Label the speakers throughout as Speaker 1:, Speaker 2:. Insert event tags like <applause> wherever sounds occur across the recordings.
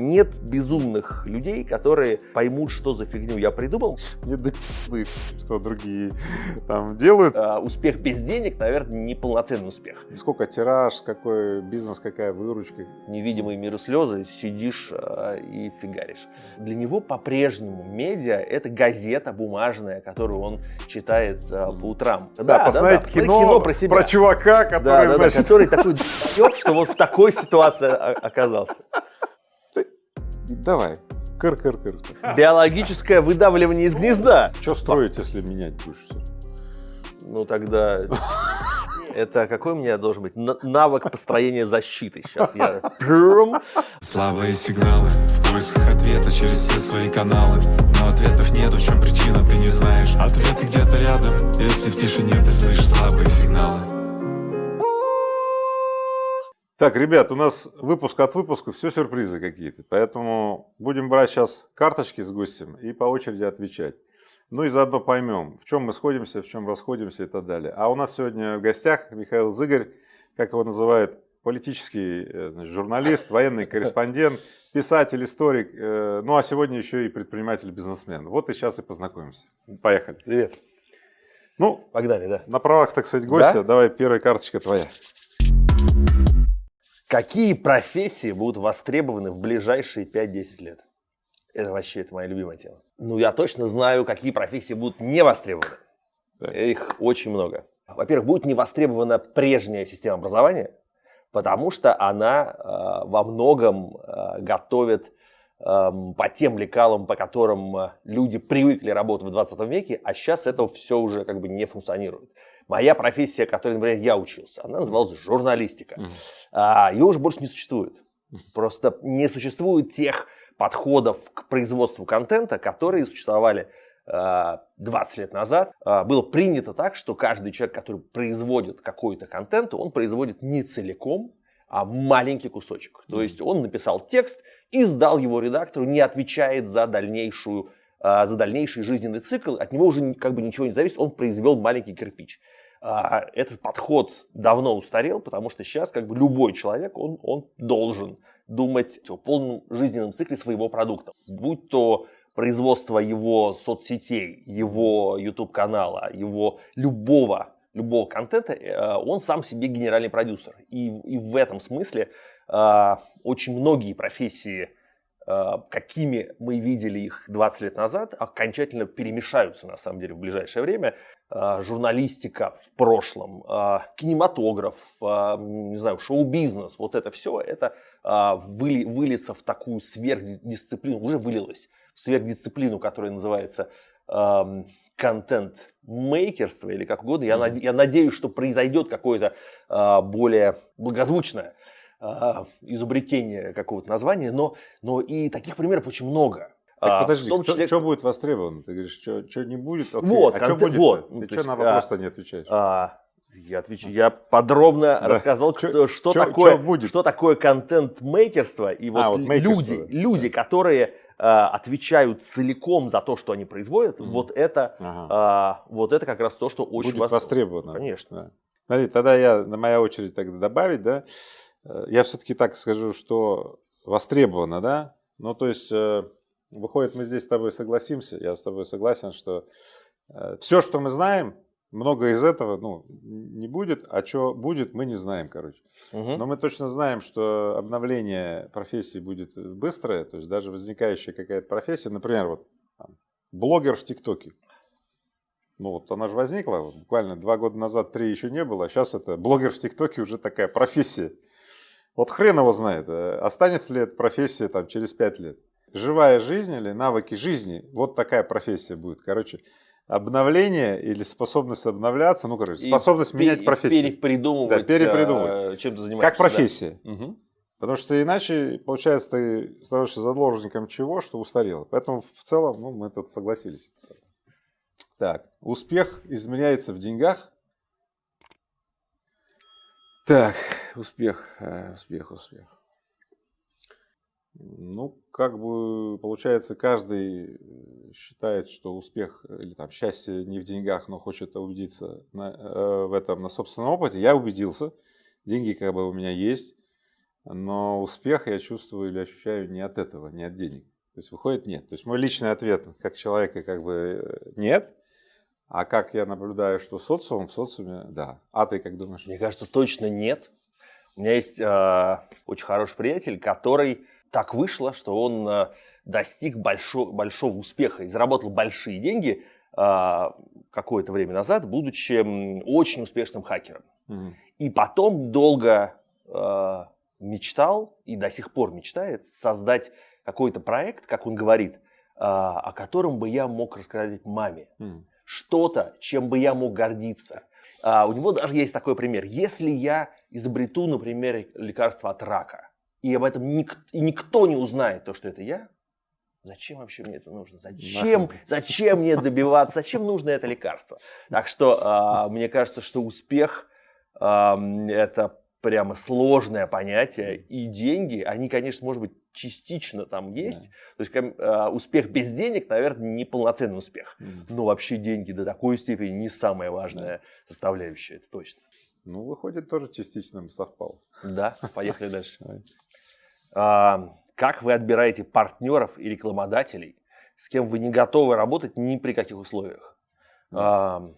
Speaker 1: Нет безумных людей, которые поймут, что за фигню я придумал.
Speaker 2: Нет да что другие там делают.
Speaker 1: А, успех без денег, наверное, неполноценный успех.
Speaker 2: Сколько тираж, какой бизнес, какая выручка.
Speaker 1: Невидимые миры слезы, сидишь а, и фигаришь. Для него по-прежнему медиа – это газета бумажная, которую он читает а, по утрам.
Speaker 2: Да, да посмотреть да, да, кино, кино про, себя. про чувака, который,
Speaker 1: да, да,
Speaker 2: значит...
Speaker 1: да, который такой <laughs> что вот в такой ситуации оказался.
Speaker 2: Давай. Кыр-кыр-кыр. <laughs>
Speaker 1: Биологическое выдавливание из гнезда.
Speaker 2: Что строить, если менять будешь все?
Speaker 1: Ну тогда... <laughs> Это какой у меня должен быть навык построения защиты? Сейчас я...
Speaker 3: Слабые сигналы в поисках ответа через все свои каналы. Но ответов нет, в чем причина, ты не знаешь. Ответы где-то рядом, если в тишине ты слышишь слабые сигналы.
Speaker 2: Так, ребят, у нас выпуск от выпуска, все сюрпризы какие-то. Поэтому будем брать сейчас карточки с гостем и по очереди отвечать. Ну и заодно поймем, в чем мы сходимся, в чем расходимся и так далее. А у нас сегодня в гостях Михаил Зыгорь, как его называют, политический э, значит, журналист, военный корреспондент, писатель, историк, э, ну а сегодня еще и предприниматель-бизнесмен. Вот и сейчас и познакомимся. Поехали.
Speaker 1: Привет.
Speaker 2: Ну,
Speaker 1: погнали, да.
Speaker 2: На правах, так сказать, гостя, да? давай первая карточка твоя.
Speaker 1: Какие профессии будут востребованы в ближайшие 5-10 лет? Это вообще это моя любимая тема. Ну, я точно знаю, какие профессии будут не востребованы. Да. Их очень много. Во-первых, будет не востребована прежняя система образования, потому что она э, во многом э, готовит э, по тем лекалам, по которым э, люди привыкли работать в 20 веке, а сейчас это все уже как бы не функционирует. Моя профессия, которой, например, я учился, она называлась журналистика. Mm. А, ее уже больше не существует. Просто не существует тех подходов к производству контента, которые существовали 20 а, лет назад. А, было принято так, что каждый человек, который производит какой-то контент, он производит не целиком, а маленький кусочек. То есть он написал текст и сдал его редактору, не отвечает за дальнейшую за дальнейший жизненный цикл, от него уже как бы ничего не зависит, он произвел маленький кирпич. А, этот подход давно устарел, потому что сейчас как бы любой человек, он, он должен думать о полном жизненном цикле своего продукта. Будь то производство его соцсетей, его YouTube-канала, его любого, любого контента, э, он сам себе генеральный продюсер. И, и в этом смысле э, очень многие профессии, э, какими мы видели их 20 лет назад, окончательно перемешаются на самом деле в ближайшее время. А, журналистика в прошлом, а, кинематограф, а, не знаю, шоу-бизнес, вот это все, это выли, выльется в такую сверхдисциплину, уже вылилось в сверхдисциплину, которая называется контент-мейкерство или как угодно. Я, mm -hmm. я надеюсь, что произойдет какое-то более благозвучное изобретение какого-то названия, но, но и таких примеров очень много.
Speaker 2: Так а, подожди, том числе... что будет востребовано? Ты говоришь, что, что не будет?
Speaker 1: Окей. Вот,
Speaker 2: а что будет?
Speaker 1: Вот,
Speaker 2: Ты что на вопрос-то а, не отвечаешь?
Speaker 1: А, я отвечу, я подробно да. рассказал, что, что, чё, такое, чё будет? что такое контент-мейкерство и вот, а, вот люди, да. люди, которые а, отвечают целиком за то, что они производят, mm. вот это, ага. а, вот это как раз то, что очень
Speaker 2: будет востребовано.
Speaker 1: Конечно. Да.
Speaker 2: Смотри, тогда я на моя очередь тогда добавить, да, э, я все-таки так скажу, что востребовано, да, ну то есть э, Выходит, мы здесь с тобой согласимся, я с тобой согласен, что э, все, что мы знаем, много из этого ну, не будет, а что будет, мы не знаем, короче. Угу. Но мы точно знаем, что обновление профессии будет быстрое, то есть даже возникающая какая-то профессия, например, вот там, блогер в ТикТоке. Ну вот она же возникла, буквально два года назад, три еще не было, а сейчас это блогер в ТикТоке уже такая профессия. Вот хрен его знает, э, останется ли эта профессия там через пять лет живая жизнь или навыки жизни, вот такая профессия будет. Короче, обновление или способность обновляться, ну, короче, способность и менять профессию.
Speaker 1: Перепридумывать, да,
Speaker 2: перепридумывать.
Speaker 1: Э, чем ты занимаешься.
Speaker 2: Как профессия. Да. Угу. Потому что иначе, получается, ты становишься заложником чего, что устарело. Поэтому в целом ну, мы тут согласились. Так, успех изменяется в деньгах. Так, успех, э, успех, успех. Ну, как бы получается, каждый э, считает, что успех или там счастье не в деньгах, но хочет убедиться на, э, в этом на собственном опыте. Я убедился, деньги как бы у меня есть. но успех я чувствую или ощущаю не от этого, не от денег. То есть выходит нет. То есть мой личный ответ как человека как бы э, нет, а как я наблюдаю, что социум, в социуме, да. А ты как думаешь?
Speaker 1: Мне кажется, точно нет. У меня есть э, очень хороший приятель, который так вышло, что он э, достиг большого, большого успеха и заработал большие деньги э, какое-то время назад, будучи очень успешным хакером. Угу. И потом долго э, мечтал и до сих пор мечтает создать какой-то проект, как он говорит, о котором бы я мог рассказать маме. Угу что-то, чем бы я мог гордиться. А, у него даже есть такой пример. Если я изобрету, например, лекарство от рака, и об этом ник- и никто не узнает то, что это я, зачем вообще мне это нужно? Зачем, зачем мне добиваться? Зачем нужно это лекарство? Так что а, мне кажется, что успех а, это прямо сложное понятие, и деньги, они, конечно, может быть, частично там есть. Да. То есть э, успех без денег, наверное, не полноценный успех. Mm. Но вообще деньги до такой степени не самая важная да. составляющая, это точно.
Speaker 2: Ну, выходит, тоже частично совпало.
Speaker 1: Да, поехали дальше. <laughs> А, как вы отбираете партнеров и рекламодателей, с кем вы не готовы работать ни при каких условиях?
Speaker 2: А,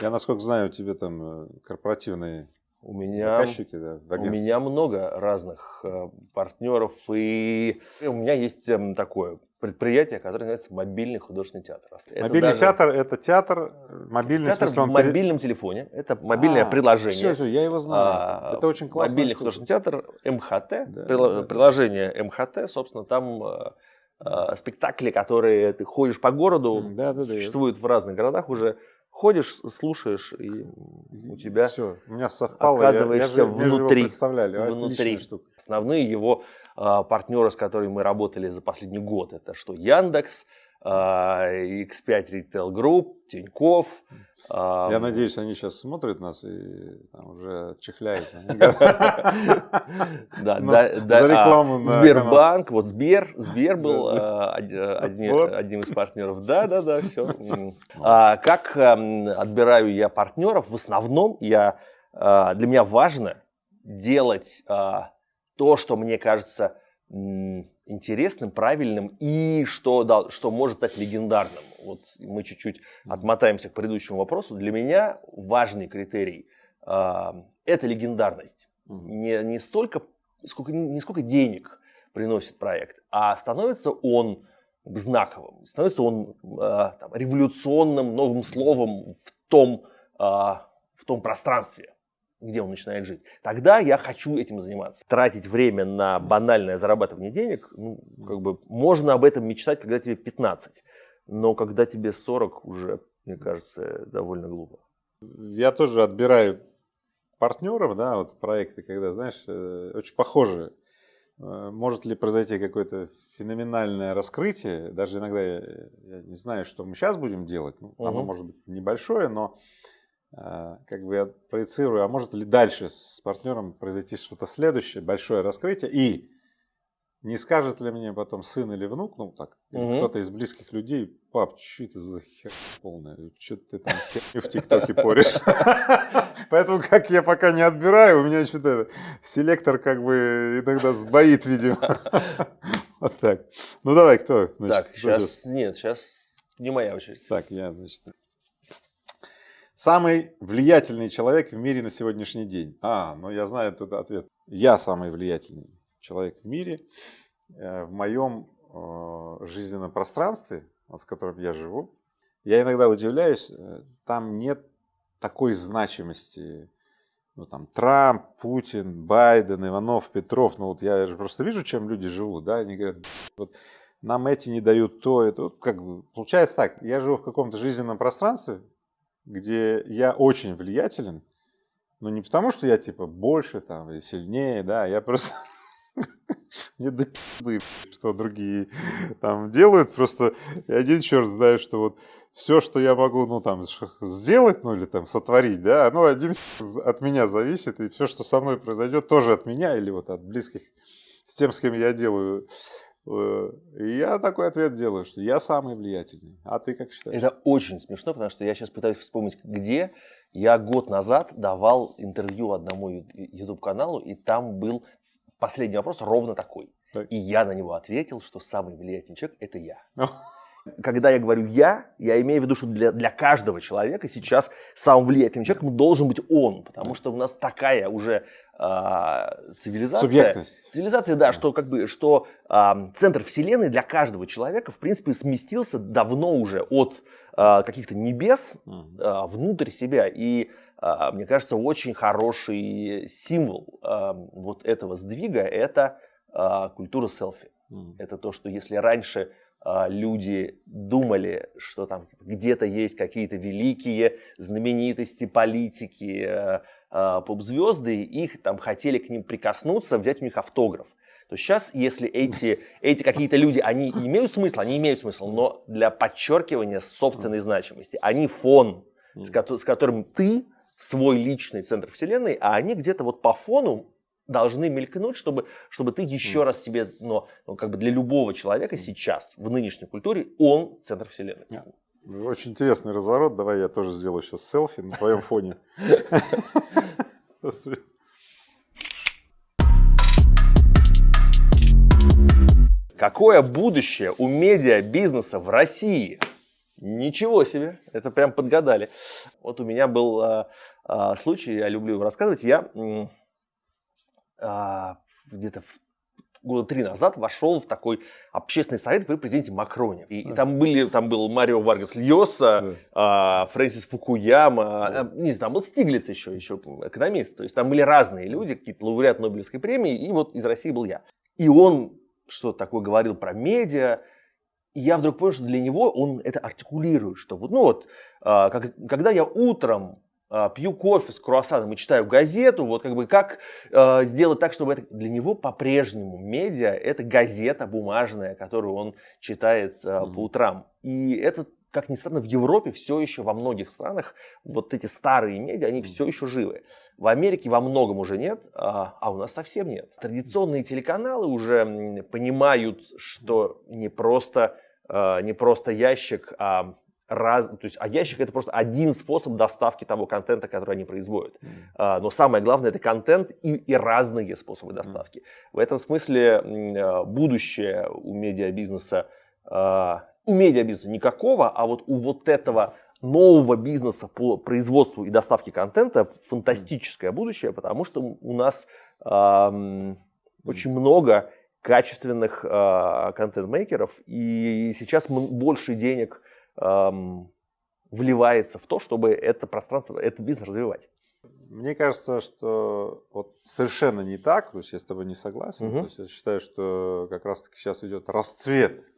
Speaker 2: Я, насколько знаю, у тебя там э, корпоративные
Speaker 1: у меня, да, у меня много разных э, партнеров, и у меня есть э, такое предприятие, которое называется мобильный художественный театр.
Speaker 2: Это мобильный даже... театр – это театр мобильный,
Speaker 1: театр в, в мобильном телефоне. Это мобильное а, приложение.
Speaker 2: Все, все, я его знаю. А, это очень классно.
Speaker 1: Мобильный художественный театр МХТ. Да, прил... да, приложение. МХТ, собственно, там э, э, спектакли, которые ты ходишь по городу, да, да, существуют да, в разных городах уже ходишь, слушаешь, и у тебя
Speaker 2: Все, у меня совпало,
Speaker 1: оказываешься
Speaker 2: я, я,
Speaker 1: внутри.
Speaker 2: представляли.
Speaker 1: внутри. Основные его а, партнеры, с которыми мы работали за последний год, это что Яндекс, X5 Retail Group, Тиньков.
Speaker 2: Я надеюсь, они сейчас смотрят нас и там, уже чихляют. <laughs>
Speaker 1: Да, за рекламу Сбербанк, вот Сбер, Сбер был а, <laughs> одним из партнеров. Да, да, да, все. <laughs> А как отбираю я партнеров? В основном я а, для меня важно делать то, что мне кажется интересным, правильным и что, да, что может стать легендарным. Вот мы чуть-чуть отмотаемся к предыдущему вопросу. Для меня важный критерий э, это легендарность. Не, не, столько, сколько, не сколько денег приносит проект, а становится он знаковым, становится он э, там, революционным новым словом в том, э, в том пространстве, где он начинает жить, тогда я хочу этим заниматься. Тратить время на банальное зарабатывание денег, ну, как бы можно об этом мечтать, когда тебе 15, но когда тебе 40 уже, мне кажется, довольно глупо.
Speaker 2: Я тоже отбираю партнеров, да, вот проекты, когда, знаешь, э, очень похожие. Э, может ли произойти какое-то феноменальное раскрытие, даже иногда я, я не знаю, что мы сейчас будем делать, ну, угу. оно может быть небольшое, но как бы я проецирую, а может ли дальше с партнером произойти что-то следующее, большое раскрытие, и не скажет ли мне потом сын или внук, ну так, угу. кто-то из близких людей, пап, что это за хер полная, что ты там в ТикТоке поришь. <laughs> Поэтому, как я пока не отбираю, у меня что-то селектор как бы иногда сбоит, видимо. <laughs> Вот так. Ну давай, кто?
Speaker 1: Так, сейчас, нет, сейчас не моя очередь.
Speaker 2: Так, я, значит, Самый влиятельный человек в мире на сегодняшний день. А, ну я знаю этот ответ. Я самый влиятельный человек в мире. Э, в моем э, жизненном пространстве, в котором я живу, я иногда удивляюсь, э, там нет такой значимости. Ну, там, Трамп, Путин, Байден, Иванов, Петров. Ну, вот я же просто вижу, чем люди живут. Да? Они говорят, вот, нам эти не дают то, это. Вот, как бы, получается так, я живу в каком-то жизненном пространстве, где я очень влиятелен, но не потому, что я типа больше там и сильнее, да, я просто <laughs> мне до что другие там делают, просто и один черт знает, что вот все, что я могу, ну там сделать, ну или там сотворить, да, оно один от меня зависит, и все, что со мной произойдет, тоже от меня или вот от близких с тем, с кем я делаю я такой ответ делаю, что я самый влиятельный. А ты как считаешь?
Speaker 1: Это очень смешно, потому что я сейчас пытаюсь вспомнить, где я год назад давал интервью одному YouTube-каналу, и там был последний вопрос ровно такой.
Speaker 2: Так.
Speaker 1: И я на него ответил, что самый влиятельный человек – это я. Когда я говорю «я», я имею в виду, что для, для каждого человека сейчас самым влиятельным человеком должен быть он, потому что у нас такая уже цивилизация.
Speaker 2: Субъектность.
Speaker 1: Цивилизация, да, что как бы, что а, центр вселенной для каждого человека, в принципе, сместился давно уже от а, каких-то небес а, внутрь себя. И а, мне кажется, очень хороший символ а, вот этого сдвига – это а, культура селфи.
Speaker 2: Мгм.
Speaker 1: Это то, что если раньше а, люди думали, что там где-то есть какие-то великие знаменитости, политики, э, а, поп-звезды, их там хотели к ним прикоснуться, взять у них автограф. То сейчас, если эти, эти какие-то люди, они имеют смысл, они имеют смысл, но для подчеркивания собственной значимости, они фон, с, кото- с которым ты свой личный центр вселенной, а они где-то вот по фону должны мелькнуть, чтобы, чтобы ты еще раз себе, но, ну, как бы для любого человека сейчас, в нынешней культуре, он центр вселенной.
Speaker 2: Очень интересный разворот. Давай я тоже сделаю сейчас селфи на твоем <laughs> фоне.
Speaker 1: Какое будущее у медиа-бизнеса в России? Ничего себе, это прям подгадали. Вот у меня был а, а, случай, я люблю его рассказывать. Я а, где-то в- года три назад вошел в такой общественный совет при президенте Макроне. И, и там, были, там был Марио Варгас Льоса, а, Фрэнсис Фукуяма, а, не знаю, там был Стиглиц еще, еще экономист. То есть там были разные люди, какие-то лауреат Нобелевской премии, и вот из России был я. И он что-то такое говорил про медиа, и я вдруг понял, что для него он это артикулирует, что вот, ну вот, а, как- когда я утром пью кофе с круассаном и читаю газету, вот как бы как а, сделать так, чтобы это для него по-прежнему медиа это газета бумажная, которую он читает а,
Speaker 2: Мгм.
Speaker 1: по утрам. И это, как ни странно, в Европе все еще во многих странах вот эти старые медиа, они все еще живы. В Америке во многом уже нет, а, а у нас совсем нет. Традиционные телеканалы уже понимают, что не просто, а, не просто ящик, а раз, то есть, а ящик это просто один способ доставки того контента, который они производят. А, Но самое главное это контент и, и разные способы доставки. В этом смысле а, будущее у медиабизнеса, а, у медиабизнеса никакого, а вот у вот этого нового бизнеса по производству и доставке контента фантастическое будущее, потому что у нас ам, очень много качественных а, контент-мейкеров, и сейчас больше денег ам, вливается в то, чтобы это пространство, этот бизнес развивать.
Speaker 2: Мне кажется, что вот совершенно не так, то есть я с тобой не согласен.
Speaker 1: Мгм.
Speaker 2: То есть я считаю, что как раз-таки сейчас идет расцвет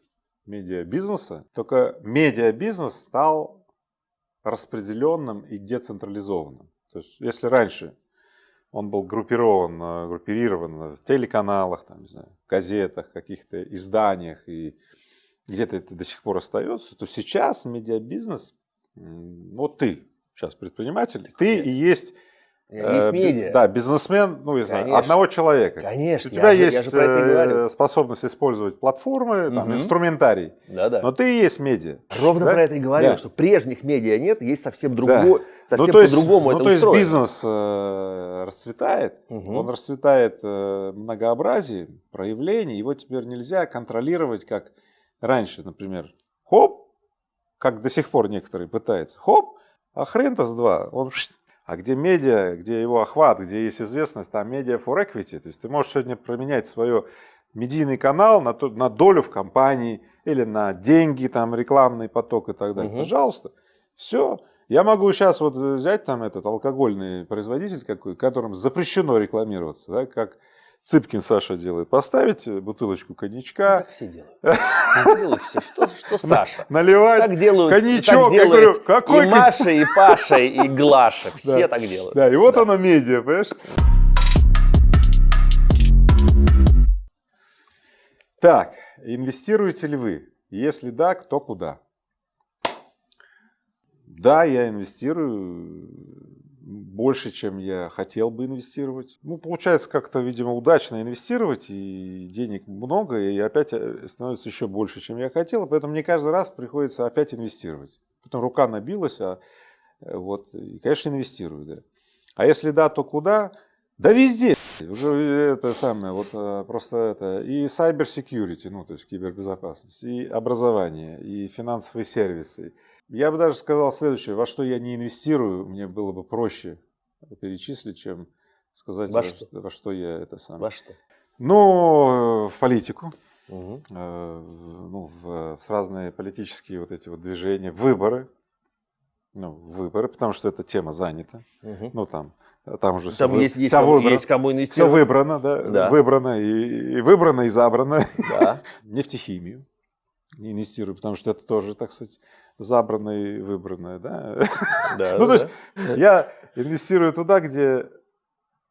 Speaker 2: медиабизнеса. Только медиабизнес стал распределенным и децентрализованным. То есть если раньше он был группирован, э, группирован в телеканалах, там, не знаю, в газетах, каких-то изданиях и где-то это до сих пор остается, то сейчас медиабизнес, вот ты сейчас предприниматель, ты и есть
Speaker 1: есть
Speaker 2: Э,
Speaker 1: медиа.
Speaker 2: Да, бизнесмен, ну, я знаю,
Speaker 1: Конечно.
Speaker 2: одного человека.
Speaker 1: Конечно,
Speaker 2: У тебя
Speaker 1: я, же-
Speaker 2: есть
Speaker 1: я же это и
Speaker 2: э, способность использовать платформы, там, инструментарий,
Speaker 1: Да-да.
Speaker 2: но ты и есть медиа.
Speaker 1: Ровно
Speaker 2: да?
Speaker 1: про это и говорю,
Speaker 2: Да.
Speaker 1: что прежних медиа нет, есть совсем другой, совсем
Speaker 2: ну, то есть,
Speaker 1: по-другому
Speaker 2: ну,
Speaker 1: это
Speaker 2: то есть
Speaker 1: устроено.
Speaker 2: бизнес э, расцветает,
Speaker 1: Мгм.
Speaker 2: он расцветает э, многообразием проявлений, его теперь нельзя контролировать, как раньше, например. Хоп, как до сих пор некоторые пытаются. Хоп, а хрен-то с два. Он а где медиа, где его охват, где есть известность, там медиа for equity. То есть ты можешь сегодня променять свой медийный канал на, то- на долю в компании или на деньги, там рекламный поток и так далее.
Speaker 1: Мгм.
Speaker 2: Пожалуйста. Все. Я могу сейчас вот взять там этот алкогольный производитель какой, которым запрещено рекламироваться, да, как Цыпкин Саша делает, поставить бутылочку коньячка,
Speaker 1: Как все делают. Как делают все. Что, что Саша?
Speaker 2: наливать
Speaker 1: Так делают,
Speaker 2: коньячок.
Speaker 1: так
Speaker 2: Я
Speaker 1: делают
Speaker 2: говорю, какой
Speaker 1: и Маша, и Паша, и <laughs> Глаша. Все
Speaker 2: Да.
Speaker 1: так делают.
Speaker 2: Да, и вот
Speaker 1: Да.
Speaker 2: оно медиа, понимаешь? Так, инвестируете ли вы? Если да, то куда? Да, я инвестирую больше, чем я хотел бы инвестировать. Ну, получается как-то, видимо, удачно инвестировать, и денег много, и опять э, становится еще больше, чем я хотел, поэтому мне каждый раз приходится опять инвестировать. Потом рука набилась, а э, вот, и, конечно, инвестирую, да. А если да, то куда? Да везде. Уже это самое, вот э, просто это, и cyber security, ну, то есть кибербезопасность, и образование, и финансовые сервисы. Я бы даже сказал следующее, во что я не инвестирую, мне было бы проще перечислить, чем сказать,
Speaker 1: Во
Speaker 2: во,
Speaker 1: что?
Speaker 2: во что я это самое.
Speaker 1: Во что?
Speaker 2: Ну, в политику, э, ну, в, в разные политические вот эти вот движения, выборы, ну, выборы, потому что эта тема занята,
Speaker 1: Мгм.
Speaker 2: ну, там, там уже
Speaker 1: Там
Speaker 2: все,
Speaker 1: есть, есть,
Speaker 2: выбрано.
Speaker 1: есть кому
Speaker 2: Все выбрано, да,
Speaker 1: Да.
Speaker 2: выбрано и, и выбрано, и забрано.
Speaker 1: Да. <laughs>
Speaker 2: Нефтехимию не инвестирую, потому что это тоже, так сказать, забрано и выбранное, да.
Speaker 1: Да, <laughs>
Speaker 2: Ну, то есть я инвестирую туда, где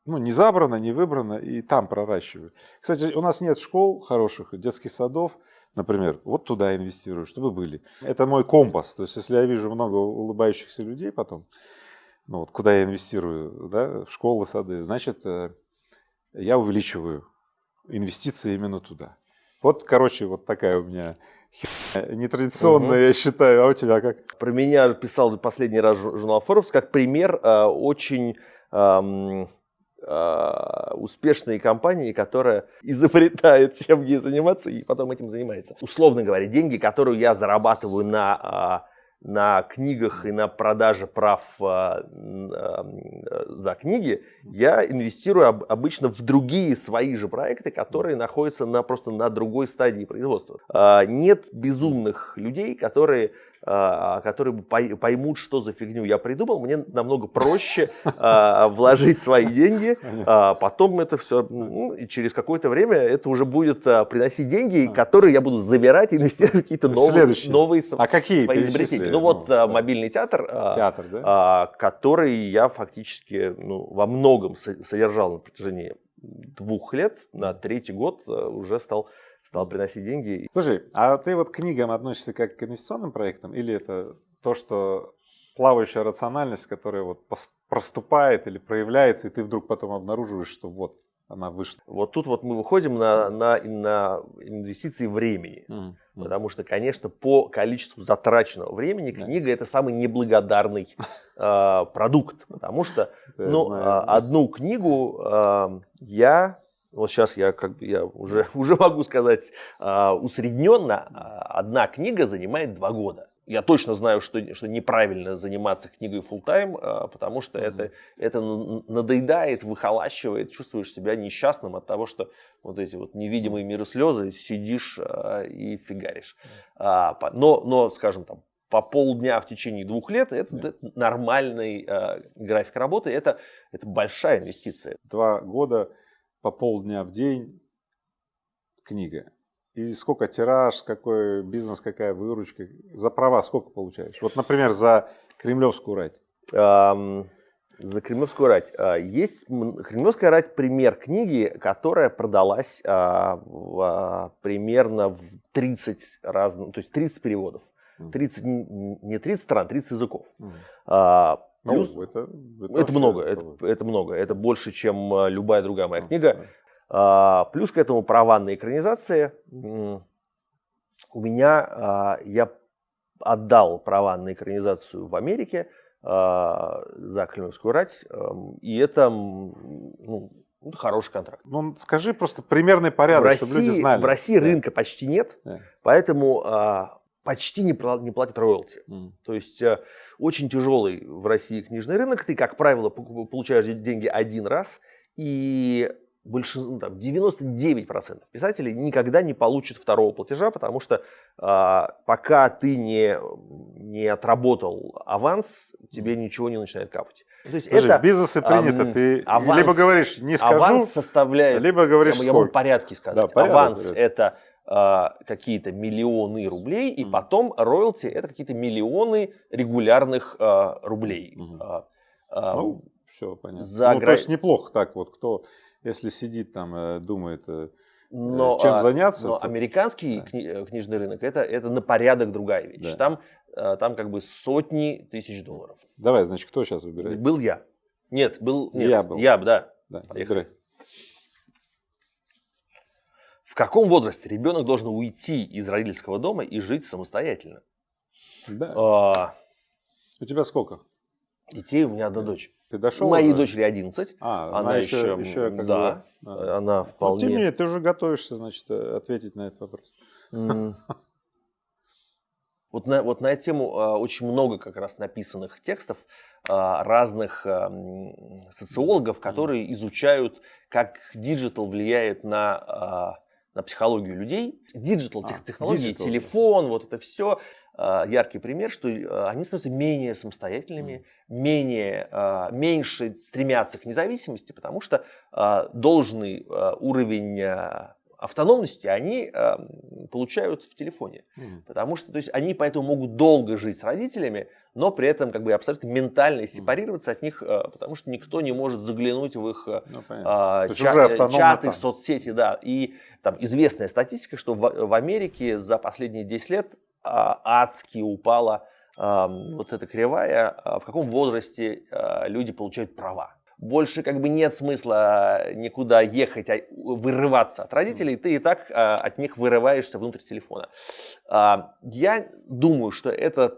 Speaker 2: ну, не забрано, не выбрано, и там проращиваю. Кстати, у нас нет школ хороших, детских садов, например, вот туда инвестирую, чтобы были. Это мой компас. То есть, если я вижу много улыбающихся людей потом, ну вот куда я инвестирую, да, в школы, сады, значит, э, я увеличиваю инвестиции именно туда. Вот, короче, вот такая у меня нетрадиционная,
Speaker 1: Мгм.
Speaker 2: я считаю. А у тебя как?
Speaker 1: Про меня писал последний раз жу- журнал Forbes как пример э, очень ам, э, успешной компании, которая изобретает, чем ей заниматься, и потом этим занимается. Условно говоря, деньги, которые я зарабатываю на, а, на книгах и на продаже прав м, э, за книги, я инвестирую об- обычно в другие свои же проекты, которые находятся на, просто на другой стадии производства. А, Нет безумных людей, которые которые бы пой- поймут, что за фигню я придумал, мне намного проще а, вложить свои деньги, а потом это все, и через какое-то время это уже будет а, приносить деньги, которые я буду забирать и инвестировать в какие-то новые, новые
Speaker 2: А какие
Speaker 1: свои изобретения. Ну вот а,
Speaker 2: да.
Speaker 1: мобильный театр, а,
Speaker 2: Театр, да?
Speaker 1: а, который я фактически ну, во многом со- содержал на протяжении двух лет, на третий год а, уже стал, стал приносить деньги.
Speaker 2: Слушай, а ты вот к книгам относишься как к инвестиционным проектам или это то, что плавающая рациональность, которая вот проступает или проявляется, и ты вдруг потом обнаруживаешь, что вот она вышла?
Speaker 1: Вот тут вот мы выходим на, на, на инвестиции времени.
Speaker 2: М, м.
Speaker 1: Потому что, конечно, по количеству затраченного времени
Speaker 2: Да.
Speaker 1: книга это самый неблагодарный э, <laughs> продукт. Потому что ну,
Speaker 2: знаю,
Speaker 1: а, одну книгу э, я, вот сейчас я как бы я уже, <laughs> уже могу сказать э, усредненно, а, одна книга занимает два года. Я точно знаю, что, что неправильно заниматься книгой full тайм потому что
Speaker 2: Мгм.
Speaker 1: это, это надоедает, выхолащивает, чувствуешь себя несчастным от того, что вот эти вот невидимые миры слезы, сидишь а, и фигаришь. А, но, но, скажем там, по полдня в течение двух лет это
Speaker 2: Да.
Speaker 1: нормальный а, график работы, это, это большая инвестиция.
Speaker 2: Два года по полдня в день книга. И сколько тираж, какой бизнес, какая выручка, за права сколько получаешь? Вот, например, за Кремлевскую рать.
Speaker 1: Ам, За Кремлевскую рать. А, Есть Кремлевская рать пример книги, которая продалась а, в, а, примерно в 30 разных, то есть 30 переводов.
Speaker 2: Мгм.
Speaker 1: 30, н- не 30 стран, 30 языков.
Speaker 2: М.
Speaker 1: А,
Speaker 2: Ну,
Speaker 1: Плюс,
Speaker 2: это, это
Speaker 1: это
Speaker 2: вообще
Speaker 1: много,
Speaker 2: это-
Speaker 1: это, это много, это больше, чем а, любая другая моя
Speaker 2: Ну,
Speaker 1: книга. А, Плюс к этому права на экранизации. У меня, а, я отдал права на экранизацию в Америке а, за Кремлевскую рать, и это ну, это хороший контракт.
Speaker 2: Ну, скажи просто примерный порядок,
Speaker 1: в России,
Speaker 2: чтобы люди знали.
Speaker 1: в России
Speaker 2: Да.
Speaker 1: рынка почти нет,
Speaker 2: Да.
Speaker 1: поэтому а, почти не, не платят роялти.
Speaker 2: М.
Speaker 1: То есть э, очень тяжелый в России книжный рынок. Ты, как правило, получаешь де- деньги один раз, и большинство, ну, там, 99% писателей никогда не получат второго платежа, потому что а, пока ты не, не отработал аванс, тебе ничего не начинает капать. То есть
Speaker 2: Подожди,
Speaker 1: это
Speaker 2: в бизнесе принято,
Speaker 1: ам,
Speaker 2: ты
Speaker 1: аванс-
Speaker 2: либо говоришь не скажу,
Speaker 1: аванс составляет
Speaker 2: либо говоришь
Speaker 1: я, я могу порядки сказать.
Speaker 2: Да, порядок,
Speaker 1: Аванс это какие-то миллионы рублей, и потом роялти это какие-то миллионы регулярных а, рублей. А, а,
Speaker 2: Ну, все понятно.
Speaker 1: за
Speaker 2: ну,
Speaker 1: гра-
Speaker 2: то есть неплохо так вот, кто, если сидит там, э, думает, э,
Speaker 1: но,
Speaker 2: чем
Speaker 1: а,
Speaker 2: заняться,
Speaker 1: но
Speaker 2: то-
Speaker 1: американский
Speaker 2: Да.
Speaker 1: кни- э, книжный рынок это, это на порядок другая вещь.
Speaker 2: Да.
Speaker 1: Там, а, там как бы сотни тысяч долларов.
Speaker 2: давай, значит, кто сейчас выбирает?
Speaker 1: Был я. Нет, был нет,
Speaker 2: Я был.
Speaker 1: Я, да.
Speaker 2: Да,
Speaker 1: Поехали. В каком возрасте ребенок должен уйти из родительского дома и жить самостоятельно?
Speaker 2: Да.
Speaker 1: А,
Speaker 2: У тебя сколько?
Speaker 1: детей у меня одна дочь.
Speaker 2: Ты дошел
Speaker 1: Моей
Speaker 2: уже?
Speaker 1: дочери 11.
Speaker 2: А,
Speaker 1: она
Speaker 2: она еще,
Speaker 1: еще,
Speaker 2: еще как
Speaker 1: да,
Speaker 2: бы, а.
Speaker 1: Она
Speaker 2: Ну,
Speaker 1: вполне...
Speaker 2: тем не менее, ты уже готовишься, значит, э, ответить на этот вопрос.
Speaker 1: М. Вот на, вот на эту тему а, очень много как раз написанных текстов а, разных м, социологов, которые изучают, как digital влияет на, на психологию людей. Digital,
Speaker 2: А,
Speaker 1: тех- технологии,
Speaker 2: digital.
Speaker 1: телефон, вот это все. Яркий пример, что а, они становятся менее самостоятельными, менее, а, меньше стремятся к независимости, потому что а, должный а, уровень а, автономности они м, получают в телефоне.
Speaker 2: Мгм.
Speaker 1: Потому что то есть, они поэтому могут долго жить с родителями, но при этом как бы абсолютно ментально сепарироваться от них, э, потому что никто не может заглянуть в их э,
Speaker 2: Ну, понятно.
Speaker 1: а,
Speaker 2: То есть
Speaker 1: ча-
Speaker 2: уже
Speaker 1: э,
Speaker 2: автономно
Speaker 1: чаты,
Speaker 2: там.
Speaker 1: соцсети, да. И там известная статистика, что в, в Америке за последние 10 лет а, адски упала а, вот эта кривая, а, в каком возрасте а, люди получают права. Больше как бы нет смысла никуда ехать, а вырываться от родителей, ты и так а, от них вырываешься внутрь телефона. А, Я думаю, что это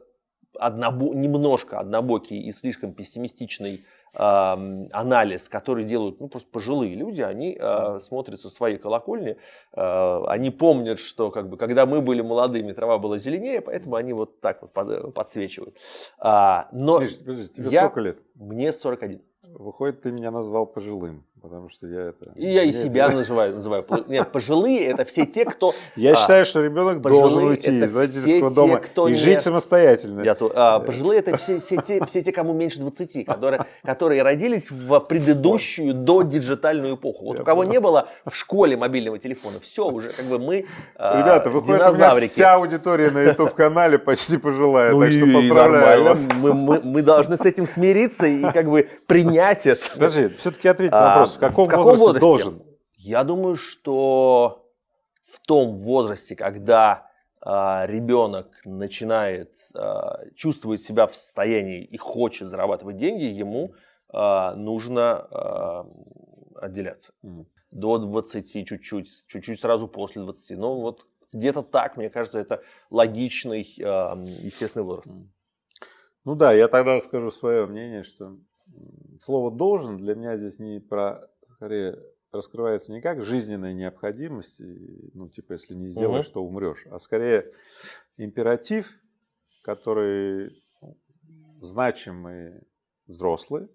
Speaker 1: однобо- немножко однобокий и слишком пессимистичный ам, анализ, который делают ну, просто пожилые люди, они а, смотрят со своей колокольни, а, они помнят, что как бы, когда мы были молодыми, трава была зеленее, поэтому они вот так вот под- подсвечивают. А, но
Speaker 2: Миш, подожди, тебе
Speaker 1: я-
Speaker 2: сколько лет?
Speaker 1: мне 41.
Speaker 2: Выходит, ты меня назвал пожилым, потому что я это...
Speaker 1: И я и себя называю. называю. Нет, пожилые это все те, кто... <laughs>
Speaker 2: Я
Speaker 1: а,
Speaker 2: считаю, что ребенок должен уйти из родительского дома и жить самостоятельно.
Speaker 1: Я то- а, пожилые это все, те, все те, кому меньше 20, которые, <laughs> которые родились в предыдущую до диджитальную эпоху. Вот у кого не было в школе мобильного телефона, все уже как бы мы <laughs> а,
Speaker 2: Ребята, выходит, у меня вся аудитория на YouTube-канале почти пожилая,
Speaker 1: Ну
Speaker 2: так что поздравляю вас.
Speaker 1: Мы, мы, мы должны с этим смириться и как бы принять это.
Speaker 2: Подожди, все-таки ответь на
Speaker 1: А,
Speaker 2: вопрос, в каком,
Speaker 1: в каком
Speaker 2: возрасте,
Speaker 1: возрасте?
Speaker 2: должен?
Speaker 1: Я думаю, что в том возрасте, когда а, ребенок начинает а, чувствовать себя в состоянии и хочет зарабатывать деньги, ему а, нужно а, отделяться.
Speaker 2: Мгм.
Speaker 1: До 20 чуть-чуть, чуть-чуть сразу после 20. Ну вот где-то так, мне кажется, это логичный, а, естественный возраст.
Speaker 2: Ну да, я тогда скажу свое мнение, что слово «должен» для меня здесь не про, скорее, раскрывается не как жизненная необходимость, ну типа если не сделаешь,
Speaker 1: Мгм.
Speaker 2: то умрешь, а скорее императив, который значимые взрослые,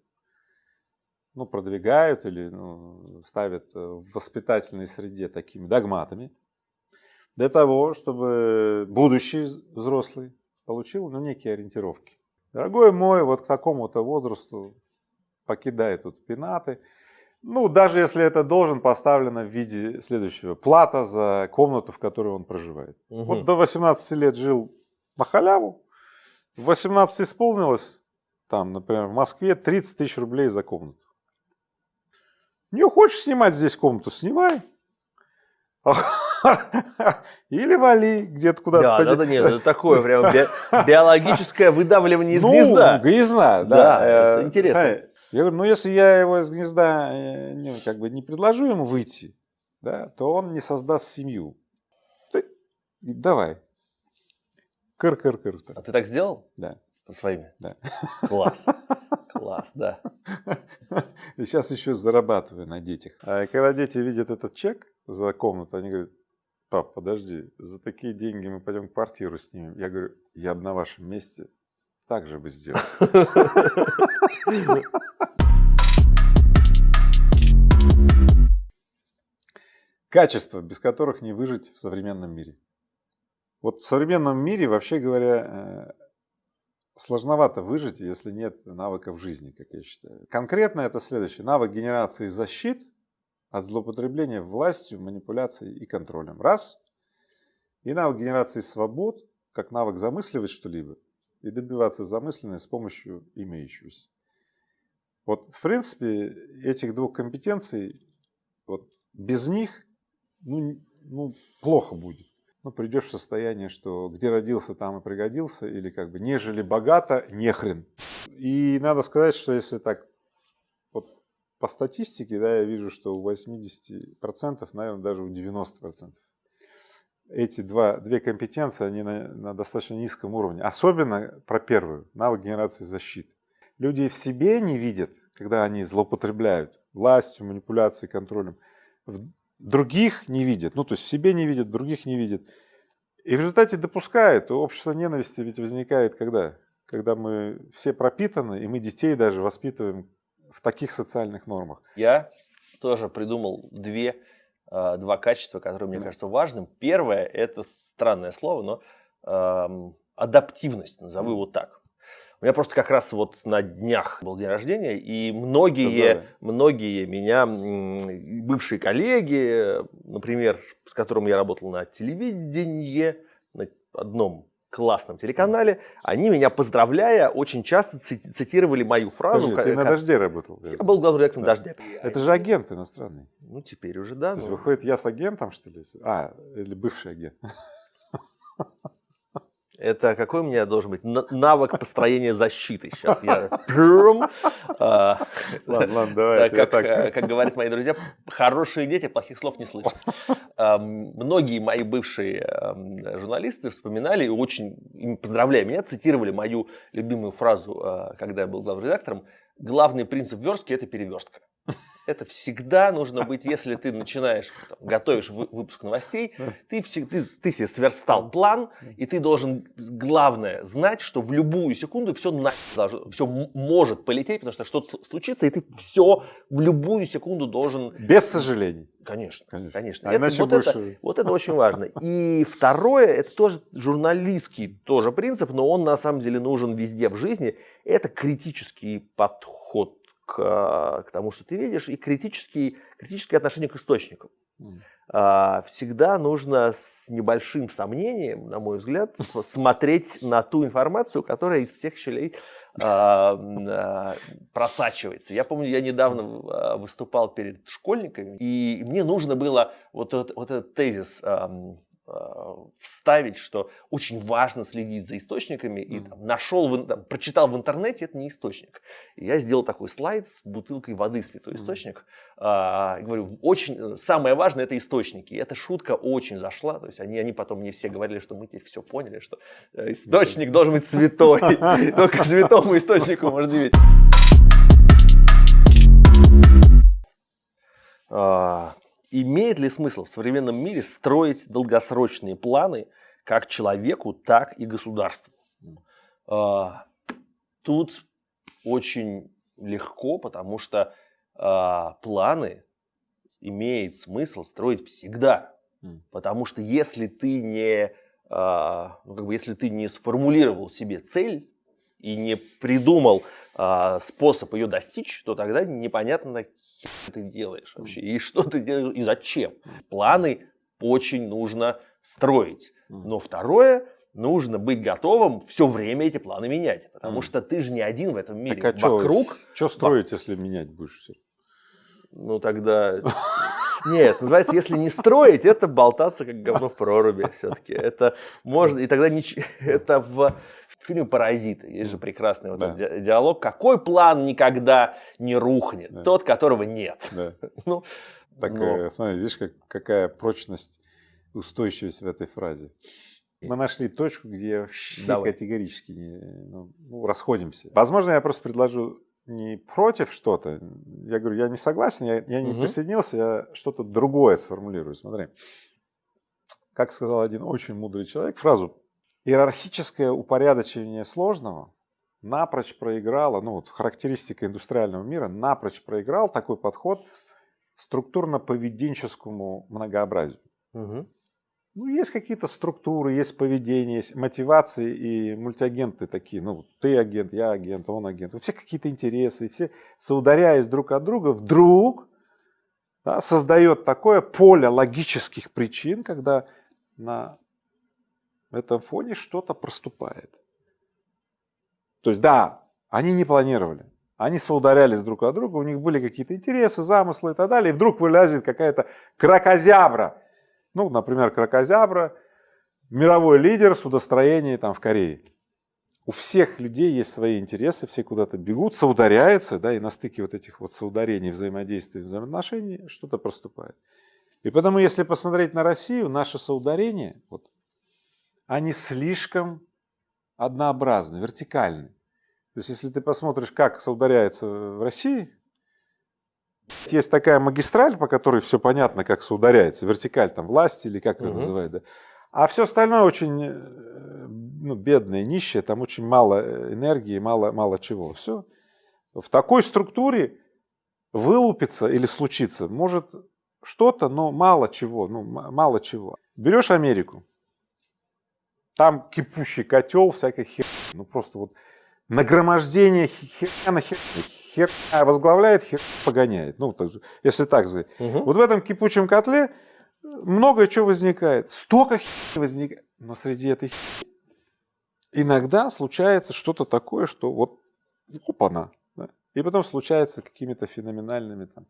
Speaker 2: ну, продвигают или ну, ставят в воспитательной среде такими догматами, для того, чтобы будущий взрослый получил ну, некие ориентировки. Дорогой мой, вот к такому-то возрасту покидай тут пенаты. Ну, даже если это должен поставлено в виде следующего. Плата за комнату, в которой он проживает.
Speaker 1: Мгм.
Speaker 2: Вот до 18 лет жил на халяву. В 18 исполнилось, там, например, в Москве 30 тысяч рублей за комнату. Не хочешь снимать здесь комнату, снимай. <laughs> Или вали где-то куда-то.
Speaker 1: Да, да, да, нет, это такое прям би- <laughs> биологическое выдавливание из
Speaker 2: ну,
Speaker 1: гнезда.
Speaker 2: гнезда, да.
Speaker 1: Да,
Speaker 2: Э,
Speaker 1: интересно.
Speaker 2: Я говорю, ну если я его из гнезда э, не, как бы не предложу ему выйти, да, то он не создаст семью. Ты давай. Кыр-кыр-кыр.
Speaker 1: А ты так сделал?
Speaker 2: Да.
Speaker 1: Со своими?
Speaker 2: Да.
Speaker 1: Класс. Класс, да.
Speaker 2: И сейчас еще зарабатываю на детях. А когда дети видят этот чек за комнату, они говорят, пап, подожди, за такие деньги мы пойдем квартиру снимем. Я говорю, я бы на вашем месте так же бы сделал. Качества, без которых не выжить в современном мире. Вот в современном мире, вообще говоря, э, сложновато выжить, если нет навыков жизни, как я считаю. Конкретно это следующее. Навык генерации защит от злоупотребления властью, манипуляцией и контролем. Раз. И навык генерации свобод, как навык замысливать что-либо и добиваться замысленной с помощью имеющегося. Вот, в принципе, этих двух компетенций, вот, без них ну, ну, плохо будет. Ну, придешь в состояние, что где родился, там и пригодился, или как бы нежели богато, нехрен. И надо сказать, что если так вот по статистике, да, я вижу, что у 80%, наверное, даже у 90% эти два, две компетенции, они на, на достаточно низком уровне. Особенно про первую, навык генерации защиты. Люди в себе не видят когда они злоупотребляют властью, манипуляцией, контролем, других не видят, ну то есть в себе не видят, других не видят. И в результате допускают, общество ненависти ведь возникает когда? Когда мы все пропитаны, и мы детей даже воспитываем в таких социальных нормах.
Speaker 1: Я тоже придумал две, два качества, которые мне кажутся важным. Первое – это странное слово, но эм, адаптивность, назову его так. У меня просто как раз вот на днях был день рождения, и многие, многие меня, бывшие коллеги, например, с которым я работал на телевидении, на одном классном телеканале, они меня поздравляя очень часто цитировали мою фразу.
Speaker 2: Подожди, ты на «Дожде» работал?
Speaker 1: Я был главным редактором да. «Дождя».
Speaker 2: Это же агент иностранный.
Speaker 1: Ну, теперь уже да.
Speaker 2: То есть, выходит, я с агентом, что ли? А, или бывший агент. <laughs>
Speaker 1: Это какой у меня должен быть навык построения защиты? Сейчас я...
Speaker 2: Ладно, ладно, давай.
Speaker 1: Как, говорят мои друзья, хорошие дети плохих слов не слышат. Многие мои бывшие журналисты вспоминали и очень, поздравляя меня, цитировали мою любимую фразу, когда я был главным редактором. Главный принцип верстки – это переверстка это всегда нужно быть, если ты начинаешь, там, готовишь выпуск новостей, ты, ты, ты себе сверстал план, и ты должен, главное, знать, что в любую секунду все, на, все может полететь, потому что что-то случится, и ты все в любую секунду должен...
Speaker 2: Без сожалений.
Speaker 1: Конечно, конечно. конечно. А это, вот, больше... это, вот это очень важно. И второе, это тоже журналистский тоже принцип, но он на самом деле нужен везде в жизни. Это критический подход к, к тому, что ты видишь, и критический, критическое отношение к источникам. Mm. Всегда нужно с небольшим сомнением, на мой взгляд, <laughs> смотреть на ту информацию, которая из всех щелей а, а, просачивается. Я помню, я недавно выступал перед школьниками, и мне нужно было вот, вот, вот этот тезис Э, вставить, что очень важно следить за источниками, и там, нашел, там, прочитал в интернете, это не источник. И я сделал такой слайд с бутылкой воды «Святой источник». А, говорю, очень, самое важное – это источники. И эта шутка очень зашла, то есть они, они потом мне все говорили, что мы теперь все поняли, что э, источник должен быть святой, <laughs> только святому источнику можно верить. Имеет ли смысл в современном мире строить долгосрочные планы как человеку, так и государству? А, тут очень легко, потому что а, планы имеет смысл строить всегда. Потому что если ты не, а, ну, как бы, если ты не сформулировал себе цель и не придумал способ ее достичь, то тогда непонятно, что ты делаешь вообще, и что ты делаешь, и зачем. Планы очень нужно строить. Но второе, нужно быть готовым все время эти планы менять. Потому что ты же не один в этом мире.
Speaker 2: Так, а Вокруг... Что строить, если менять будешь все?
Speaker 1: Ну тогда... <laughs> Нет, называется, если не строить, это болтаться как говно в проруби все-таки. Это можно, и тогда ничего, <laughs> это в фильме «Паразиты» есть же прекрасный вот да. этот диалог. Какой план никогда не рухнет? Да. Тот, которого нет. Да. <laughs>
Speaker 2: ну, так, но... Э, смотри, видишь, как, какая прочность, устойчивость в этой фразе. Мы нашли точку, где вообще Давай. категорически не, ну, ну, расходимся. Возможно, я просто предложу не против что-то. Я говорю, я не согласен, я, я не угу. присоединился, я что-то другое сформулирую. Смотри. Как сказал один очень мудрый человек, фразу Иерархическое упорядочение сложного напрочь проиграло, ну вот характеристика индустриального мира, напрочь проиграл такой подход структурно-поведенческому многообразию. Угу. Ну, есть какие-то структуры, есть поведение, есть мотивации и мультиагенты такие. Ну, ты агент, я агент, он агент. У всех какие-то интересы. И все, соударяясь друг от друга, вдруг да, создает такое поле логических причин, когда на этом фоне что-то проступает. То есть да, они не планировали, они соударялись друг от друга, у них были какие-то интересы, замыслы и так далее, и вдруг вылазит какая-то кракозябра. Ну, например, кракозябра, мировой лидер судостроения там в Корее. У всех людей есть свои интересы, все куда-то бегут, соударяются, да, и на стыке вот этих вот соударений, взаимодействий, взаимоотношений что-то проступает. И потому, если посмотреть на Россию, наше соударение, вот они слишком однообразны, вертикальны. То есть, если ты посмотришь, как соударяется в России, есть такая магистраль, по которой все понятно, как соударяется, вертикаль там власти или как это называют, да. А все остальное очень э, ну, бедное, нищее, там очень мало э, энергии, мало, мало чего. Все. В такой структуре вылупиться или случиться может что-то, но мало чего, ну, мало чего. Берешь Америку, там кипущий котел, всякой хер, ну просто вот нагромождение херня на хер, хер возглавляет, хер погоняет. Ну, так, если так сказать. Угу. Вот в этом кипучем котле много чего возникает. Столько хер возникает. Но среди этой хер иногда случается что-то такое, что вот опа-на. Да? И потом случается какими-то феноменальными там,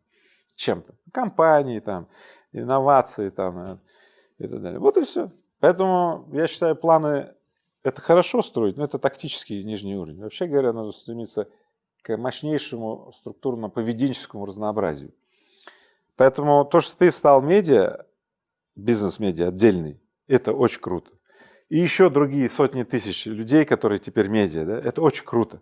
Speaker 2: чем-то. Компании, там, инновации там, э, и так далее. Вот и все. Поэтому я считаю, планы это хорошо строить, но это тактический нижний уровень. Вообще говоря, надо стремиться к мощнейшему структурно-поведенческому разнообразию. Поэтому то, что ты стал медиа, бизнес-медиа отдельный, это очень круто. И еще другие сотни тысяч людей, которые теперь медиа, да, это очень круто.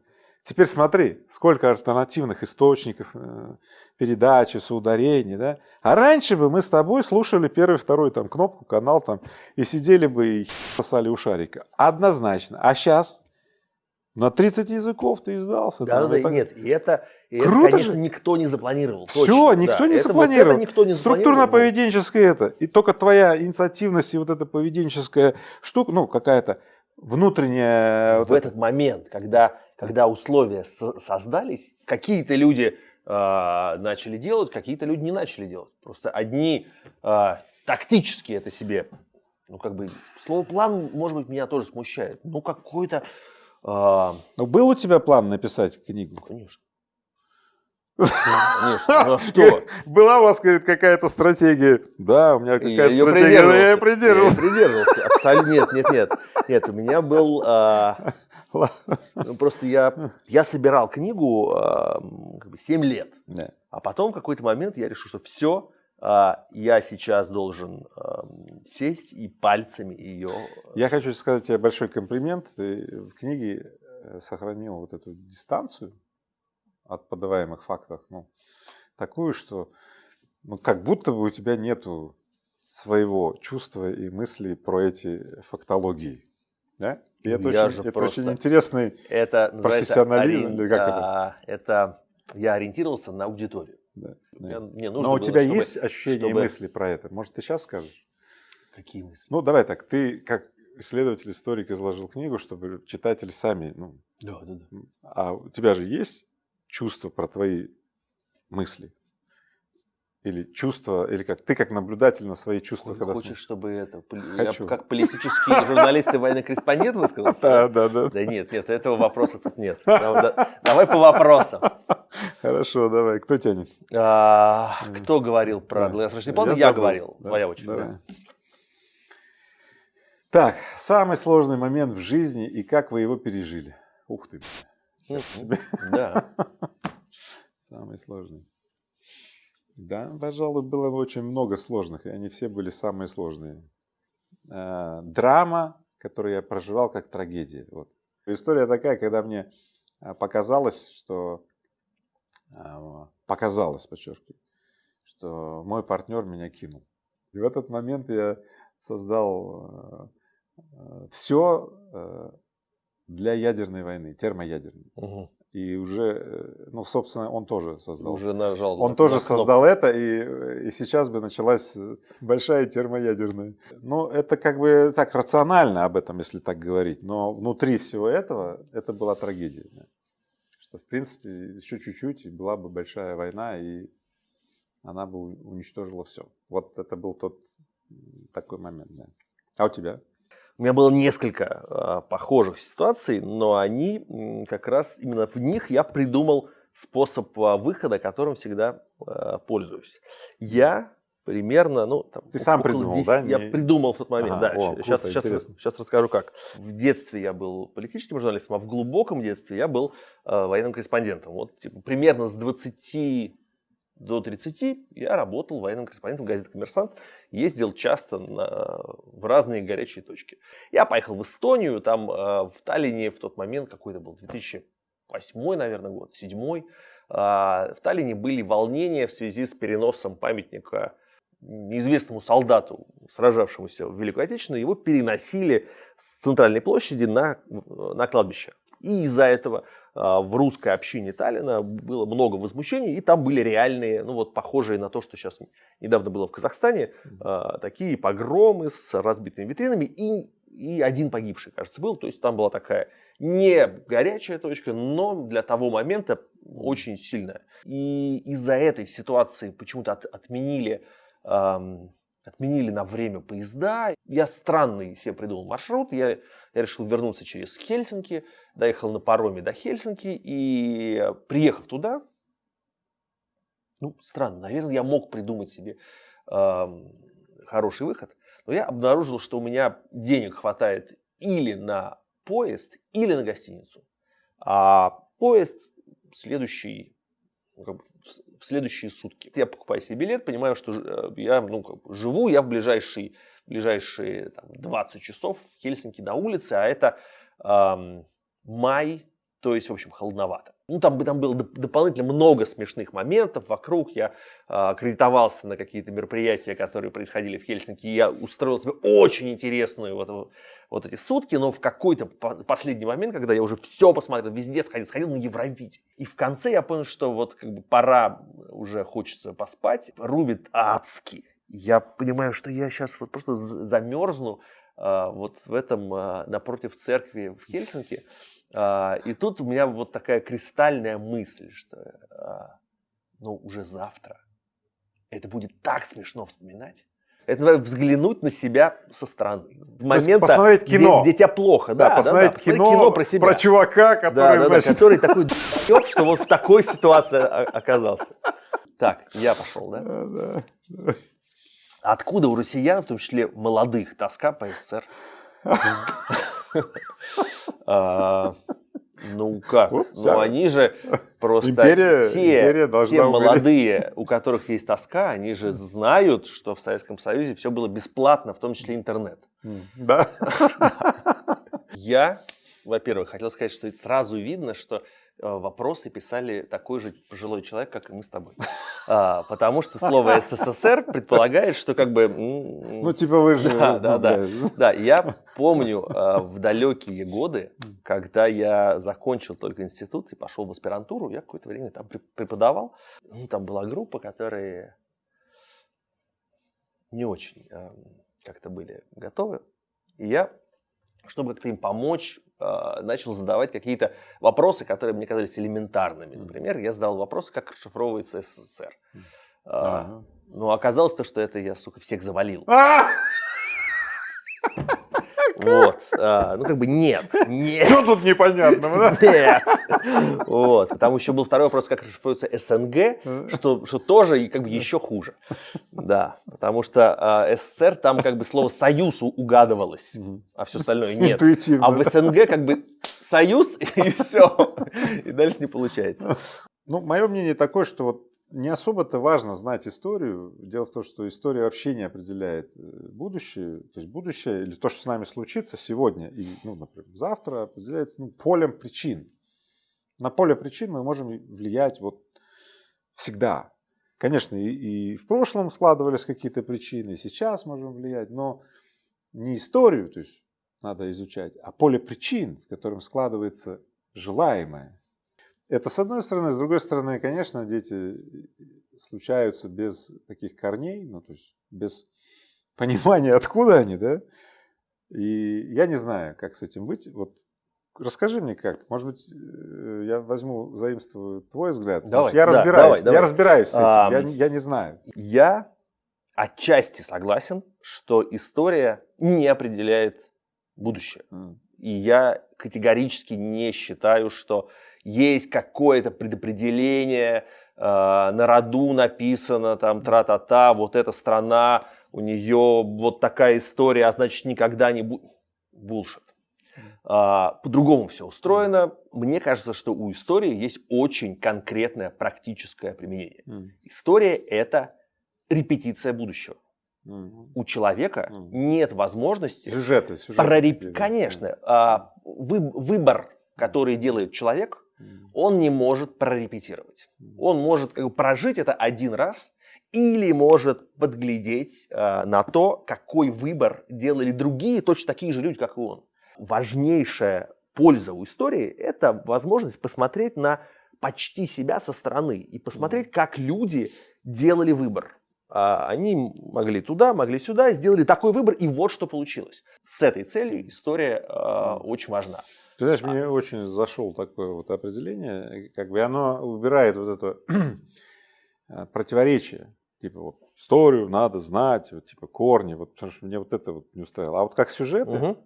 Speaker 2: Теперь смотри, сколько альтернативных источников э, передачи, соударений, да? А раньше бы мы с тобой слушали первый, второй там кнопку, канал там, и сидели бы и сосали у шарика. Однозначно. А сейчас? На 30 языков ты издался.
Speaker 1: Да, там, да, так... нет, и это, и Круто это, конечно, же. никто не запланировал.
Speaker 2: Все, точно, никто, да. не это, запланировал. Вот никто не Структурно-поведенческое это. И только твоя инициативность и вот эта поведенческая штука, ну, какая-то внутренняя...
Speaker 1: В вот этот это... момент, когда когда условия создались, какие-то люди э, начали делать, какие-то люди не начали делать. Просто одни э, тактически это себе, ну как бы, слово план, может быть, меня тоже смущает. Ну какой-то...
Speaker 2: Э... Ну был у тебя план написать книгу?
Speaker 1: Конечно. <laughs> Конечно, ну а что?
Speaker 2: Была у вас, говорит, какая-то стратегия. Да, у меня какая-то стратегия, но я придерживался.
Speaker 1: Я придерживался. Абсолютно нет, нет, нет. Нет, у меня был... Ну, просто я, я собирал книгу а, как бы 7 лет. Да. А потом в какой-то момент я решил, что все, а, я сейчас должен а, сесть и пальцами ее...
Speaker 2: Я хочу сказать тебе большой комплимент. Ты в книге э, сохранил вот эту дистанцию от подаваемых фактов, ну, такую, что ну, как будто бы у тебя нету своего чувства и мыслей про эти фактологии. Да? И это, я очень, это очень интересный это профессионализм.
Speaker 1: Ори... Как это? это я ориентировался на аудиторию. Да,
Speaker 2: да. Мне, нужно Но у тебя чтобы, есть ощущение чтобы... и мысли про это? Может, ты сейчас скажешь?
Speaker 1: Какие мысли?
Speaker 2: Ну, давай так. Ты как исследователь, историк изложил книгу, чтобы читатели сами... Ну,
Speaker 1: да, да, да.
Speaker 2: А у тебя же есть чувства про твои мысли? Или чувства, или как ты как наблюдатель на свои чувства,
Speaker 1: Ой, когда хочешь, смотришь? чтобы это, Хочу. я как политический журналист и военный корреспондент высказался?
Speaker 2: Да, да, да.
Speaker 1: Да нет, нет, этого вопроса тут нет. Давай по вопросам.
Speaker 2: Хорошо, давай. Кто тянет?
Speaker 1: А, кто говорил про долгосрочный план? Я, говорил. Твоя очередь.
Speaker 2: Так, самый сложный момент в жизни и как вы его пережили? Ух ты.
Speaker 1: Да. <laughs>
Speaker 2: Самый сложный. Да, пожалуй, было очень много сложных, и они все были самые сложные. Э, драма, которую я проживал как трагедия. Вот. История такая, когда мне э, показалось, что э, показалось, подчеркиваю, что мой партнер меня кинул. И в этот момент я создал все для ядерной войны, термоядерной. Угу. И уже, э, ну, собственно, он тоже создал.
Speaker 1: Уже нажал.
Speaker 2: Он на, тоже на создал это, и, и сейчас бы началась большая термоядерная. Ну, это как бы так рационально об этом, если так говорить. Но внутри всего этого, это была трагедия. Что, в принципе, еще чуть-чуть, и была бы большая война, и она бы уничтожила все. Вот это был тот такой момент. Да. А у тебя?
Speaker 1: У меня было несколько э, похожих ситуаций, но они как раз именно в них я придумал способ э, выхода, которым всегда э, пользуюсь. Я примерно, ну, там,
Speaker 2: Ты сам придумал, 10, да?
Speaker 1: Я Не... придумал в тот момент, ага, да. О, сейчас, круто, сейчас, сейчас расскажу как. В детстве я был политическим журналистом, а в глубоком детстве я был э, военным корреспондентом. Вот типа, примерно с 20 до 30 я работал военным корреспондентом газеты «Коммерсант», ездил часто на, в разные горячие точки. Я поехал в Эстонию, там э, в Таллине в тот момент, какой это был, 2000 восьмой, наверное, год, седьмой. А, в Таллине были волнения в связи с переносом памятника неизвестному солдату, сражавшемуся в Великой Отечественной, его переносили с центральной площади на, на кладбище. И из-за этого а, в русской общине Таллина было много возмущений, и там были реальные, ну вот похожие на то, что сейчас недавно было в Казахстане, а, такие погромы с разбитыми витринами, и, и один погибший, кажется, был. То есть там была такая не горячая точка, но для того момента очень сильная. И из-за этой ситуации почему-то от, отменили эм, отменили на время поезда. Я странный себе придумал маршрут. Я, я решил вернуться через Хельсинки, доехал на пароме до Хельсинки и приехав туда, ну, странно, наверное, я мог придумать себе э, хороший выход, но я обнаружил, что у меня денег хватает или на поезд, или на гостиницу. А поезд следующий в следующие сутки. Я покупаю себе билет, понимаю, что э, я ну, как бы живу, я в ближайшие, ближайшие там, 20 часов в Хельсинки на улице, а это эм, май, то есть, в общем, холодновато. Ну, там, там было дополнительно много смешных моментов вокруг. Я э, аккредитовался на какие-то мероприятия, которые происходили в Хельсинки. И я устроил себе очень интересную вот, вот эти сутки, но в какой-то последний момент, когда я уже все посмотрел, везде сходил, сходил на Евровидение. И в конце я понял, что вот как бы пора, уже хочется поспать, рубит адски. Я понимаю, что я сейчас вот просто замерзну э, вот в этом, э, напротив церкви в Хельсинки. Э, и тут у меня вот такая кристальная мысль, что ну уже завтра это будет так смешно вспоминать. Это взглянуть на себя со стороны.
Speaker 2: В момент посмотреть кино.
Speaker 1: Где, где тебя плохо.
Speaker 2: Да, да посмотреть, да, да. кино, кино про, себя. про чувака, который,
Speaker 1: да, да, значит... да, который такой что вот в такой ситуации оказался. Так, я пошел? Да, да. Откуда у россиян, в том числе молодых, тоска по СССР? <laughs> <laughs> А, ну как? Ну, ну они же просто
Speaker 2: империя,
Speaker 1: те,
Speaker 2: империя
Speaker 1: те молодые, у которых <laughs> есть тоска, они же знают, что в Советском Союзе все было бесплатно, в том числе интернет.
Speaker 2: Да. <laughs>
Speaker 1: Я, во-первых, хотел сказать, что сразу видно, что вопросы писали такой же пожилой человек, как и мы с тобой. А, потому что слово СССР предполагает, что как бы...
Speaker 2: Ну, типа вы же...
Speaker 1: Да, да, да. Да, я помню а, в далекие годы, когда я закончил только институт и пошел в аспирантуру, я какое-то время там преподавал. Ну, там была группа, которые не очень а, как-то были готовы. И я, чтобы как-то им помочь, начал задавать какие-то вопросы, которые мне казались элементарными. Например, я задал вопрос, как расшифровывается СССР. А. Но оказалось то, что это я, сука, всех завалил. Вот. А, ну, как бы нет. Нет.
Speaker 2: Что тут непонятного,
Speaker 1: да? Нет. Вот. Там еще был второй вопрос, как расшифруется СНГ, что, что тоже как бы еще хуже. Да. Потому что а, СССР, там как бы слово «союз» угадывалось, а все остальное нет.
Speaker 2: Интуитивно.
Speaker 1: А в СНГ как бы союз <laughs> и все. И дальше не получается.
Speaker 2: Ну, мое мнение такое, что вот не особо-то важно знать историю. Дело в том, что история вообще не определяет э, будущее. То есть будущее или то, что с нами случится сегодня и, ну, например, завтра, определяется ну, полем причин. На поле причин мы можем влиять вот всегда. Конечно, и, и в прошлом складывались какие-то причины, и сейчас можем влиять, но не историю, то есть надо изучать, а поле причин, в котором складывается желаемое. Это с одной стороны. С другой стороны, конечно, дети случаются без таких корней, ну, то есть без <laughs> понимания, откуда они, да. И я не знаю, как с этим быть. Вот расскажи мне как. Может быть, э, я возьму, заимствую твой взгляд.
Speaker 1: Давай,
Speaker 2: я
Speaker 1: да,
Speaker 2: разбираюсь.
Speaker 1: Давай, давай.
Speaker 2: Я разбираюсь с этим. А, я, я не знаю.
Speaker 1: Я отчасти согласен, что история не определяет будущее. Mm. И я категорически не считаю, что есть какое-то предопределение, э, на роду написано там тра-та-та, вот эта страна, у нее вот такая история, а значит никогда не будет. Булшит. А, по-другому все устроено. Мне кажется, что у истории есть очень конкретное практическое применение. Mm. История это репетиция будущего. Mm. У человека mm. нет возможности
Speaker 2: сюжеты, сюжеты
Speaker 1: прореп... Конечно, а, вы, выбор, который делает человек, он не может прорепетировать. Он может как бы, прожить это один раз или может подглядеть э, на то, какой выбор делали другие, точно такие же люди, как и он. Важнейшая польза у истории – это возможность посмотреть на почти себя со стороны и посмотреть, как люди делали выбор. А они могли туда, могли сюда, сделали такой выбор, и вот что получилось. С этой целью история э, очень важна.
Speaker 2: Ты знаешь, мне очень зашел такое вот определение, как бы оно убирает вот это <clears throat> э, противоречие. Типа вот историю надо знать, вот, типа корни, вот, потому что мне вот это вот не устраивало. А вот как сюжеты, угу.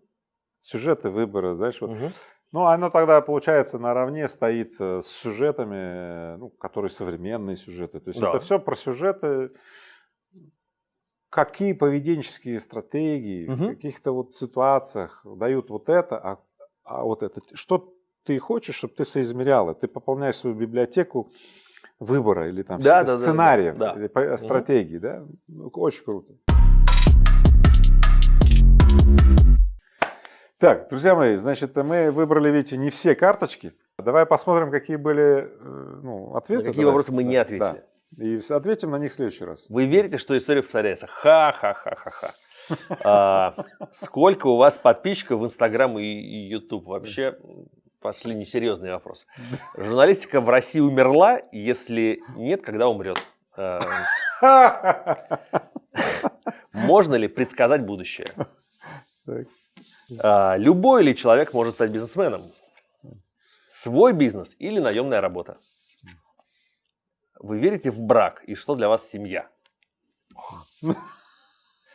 Speaker 2: сюжеты выбора, знаешь, вот, угу. ну оно тогда получается наравне стоит э, с сюжетами, ну, которые современные сюжеты. То есть да. это все про сюжеты, какие поведенческие стратегии угу. в каких-то вот ситуациях дают вот это, а, а вот это, что ты хочешь, чтобы ты соизмерял, ты пополняешь свою библиотеку выбора или там да, сценариев, да, да, да. стратегий, да, очень круто. Так, друзья мои, значит, мы выбрали, видите, не все карточки. Давай посмотрим, какие были э, ну, ответы.
Speaker 1: На какие давай. вопросы мы не ответили. Да.
Speaker 2: И ответим на них в следующий раз.
Speaker 1: Вы верите, что история повторяется? Ха-ха-ха-ха-ха. А, сколько у вас подписчиков в Инстаграм и YouTube? Вообще пошли несерьезные вопросы. Журналистика в России умерла? Если нет, когда умрет? А, можно ли предсказать будущее? А, любой ли человек может стать бизнесменом? Свой бизнес или наемная работа? Вы верите в брак и что для вас семья?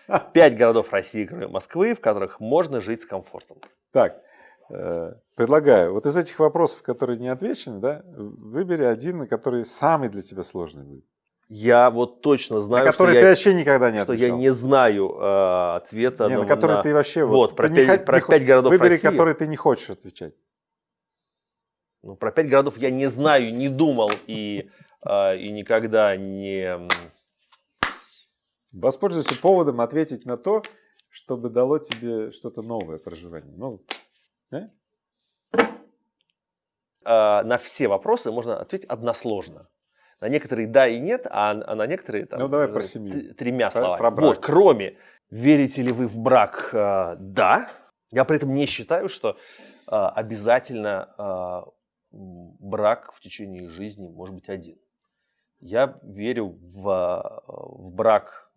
Speaker 1: <laughs> Пять городов России, кроме Москвы, в которых можно жить с комфортом.
Speaker 2: Так, э, предлагаю, вот из этих вопросов, которые не отвечены, да, выбери один, который самый для тебя сложный будет.
Speaker 1: Я вот точно знаю,
Speaker 2: на который
Speaker 1: что
Speaker 2: ты
Speaker 1: я,
Speaker 2: вообще никогда не
Speaker 1: отвечал. Что я не знаю э, ответа.
Speaker 2: Не, на, на который на, ты вообще...
Speaker 1: Вот, вот про, пять, не, про пять городов
Speaker 2: выбери,
Speaker 1: России.
Speaker 2: который ты не хочешь отвечать.
Speaker 1: Ну, про пять городов я не знаю, не думал и, э, и никогда не...
Speaker 2: Воспользуйся поводом ответить на то, чтобы дало тебе что-то новое проживание. Ну, да?
Speaker 1: Э, на все вопросы можно ответить односложно. На некоторые да и нет, а, а на некоторые там,
Speaker 2: ну, давай про семью.
Speaker 1: тремя
Speaker 2: про,
Speaker 1: словами.
Speaker 2: Про брак.
Speaker 1: Вот, кроме верите ли вы в брак, э, да. Я при этом не считаю, что э, обязательно брак в течение жизни может быть один. Я верю в, в брак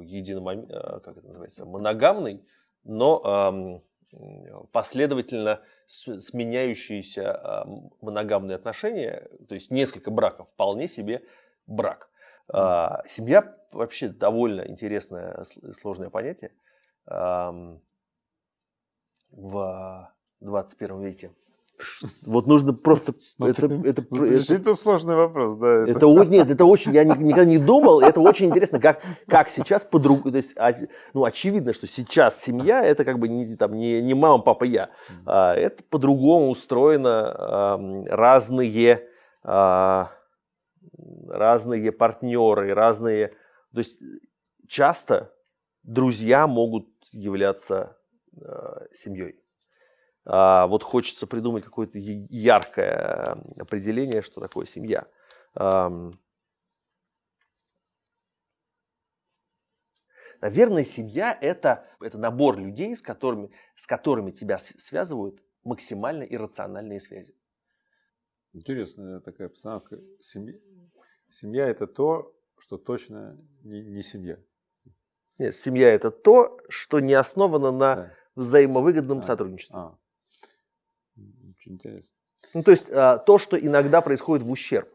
Speaker 1: единомом... Э, как это называется, моногамный, но последовательно сменяющиеся моногамные отношения, то есть несколько браков, вполне себе брак. А, семья вообще довольно интересное, сложное понятие в 21 веке. Вот нужно просто...
Speaker 2: Ну, это, это, это, это, сложный вопрос, да.
Speaker 1: Это, это, нет, это очень... Я никогда не думал, это очень интересно, как, как сейчас по-другому... То есть, ну, очевидно, что сейчас семья, это как бы не, там, не, не мама, папа, я. А, это по-другому устроено. разные, а, разные партнеры, разные... То есть, часто друзья могут являться а, семьей. А, вот хочется придумать какое-то яркое определение, что такое семья. Наверное, семья это, это набор людей, с которыми, с которыми тебя связывают максимально иррациональные связи.
Speaker 2: Интересная такая постановка. Семья, семья это то, что точно не, не семья.
Speaker 1: Нет, семья это то, что не основано на да. взаимовыгодном а, сотрудничестве. А.
Speaker 2: Очень интересно.
Speaker 1: Ну, то есть а, то, что иногда происходит в ущерб.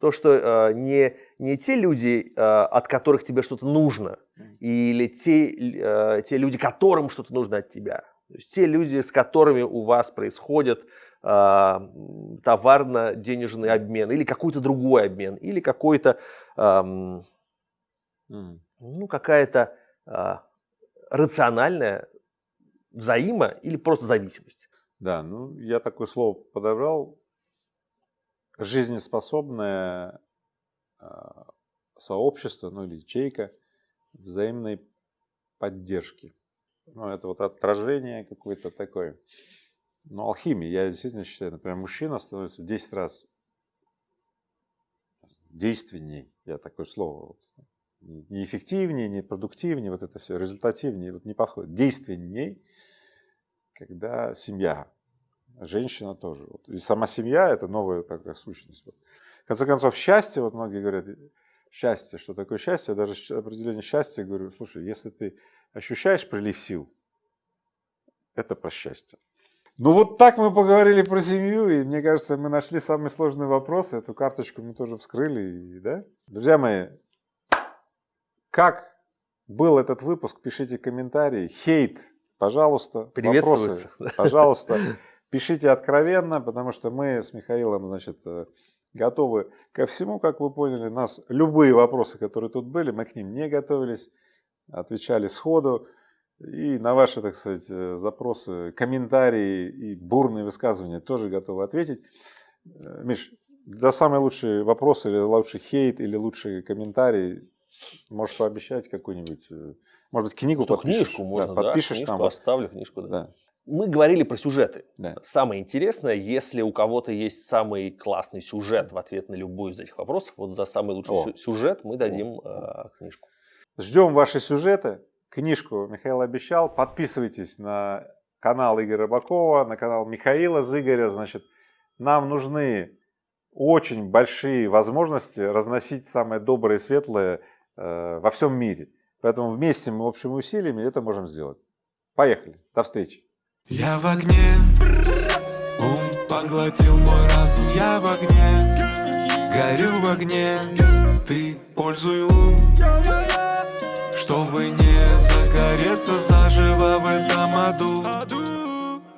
Speaker 1: То, что а, не, не те люди, а, от которых тебе что-то нужно, или те, те люди, которым что-то нужно от тебя. То есть те люди, с которыми у вас происходит товарно-денежный обмен, или какой-то другой обмен, или какой-то, ну, какая-то рациональная взаимо- или просто зависимость.
Speaker 2: Да, ну я такое слово подобрал. Жизнеспособное а, сообщество, ну или ячейка взаимной поддержки. Ну, это вот отражение какое-то такое. Ну, алхимия. Я действительно считаю, например, мужчина становится в 10 раз действенней, я такое слово, вот, не эффективнее, не продуктивнее, вот это все, результативнее, вот не подходит, действенней, когда семья, женщина тоже. Вот. И сама семья – это новая такая сущность. Вот. В конце концов, счастье, вот многие говорят, счастье, что такое счастье, даже определение счастья говорю, слушай, если ты ощущаешь прилив сил, это про счастье. Ну вот так мы поговорили про семью, и мне кажется, мы нашли самый сложный вопрос, эту карточку мы тоже вскрыли, и, да? Друзья мои, как был этот выпуск, пишите комментарии, хейт, пожалуйста, вопросы, пожалуйста, пишите откровенно, потому что мы с Михаилом, значит, э, готовы ко всему, как вы поняли. Нас любые вопросы, которые тут были, мы к ним не готовились, отвечали сходу. И на ваши, так сказать, э, запросы, комментарии и бурные высказывания тоже готовы ответить. Э, Миш, за самый лучший вопрос или лучший хейт или лучший комментарий можешь пообещать какую-нибудь, э, может быть, книгу
Speaker 1: Что,
Speaker 2: подпишешь?
Speaker 1: книжку можно,
Speaker 2: да, подпишешь
Speaker 1: да, книжку
Speaker 2: там.
Speaker 1: оставлю книжку, да.
Speaker 2: да.
Speaker 1: Мы говорили про сюжеты.
Speaker 2: Да.
Speaker 1: Самое интересное, если у кого-то есть самый классный сюжет в ответ на любой из этих вопросов, вот за самый лучший
Speaker 2: О.
Speaker 1: сю- сюжет мы дадим э, книжку.
Speaker 2: Ждем ваши сюжеты. Книжку Михаил обещал. Подписывайтесь на канал Игоря Рыбакова, на канал Михаила Зыгоря. Значит, нам нужны очень большие возможности разносить самое доброе и светлое во всем мире. Поэтому вместе мы общими усилиями это можем сделать. Поехали. До встречи.
Speaker 3: Я в огне, ум поглотил мой разум Я в огне, горю в огне Ты пользуй ум, чтобы не загореться заживо в этом аду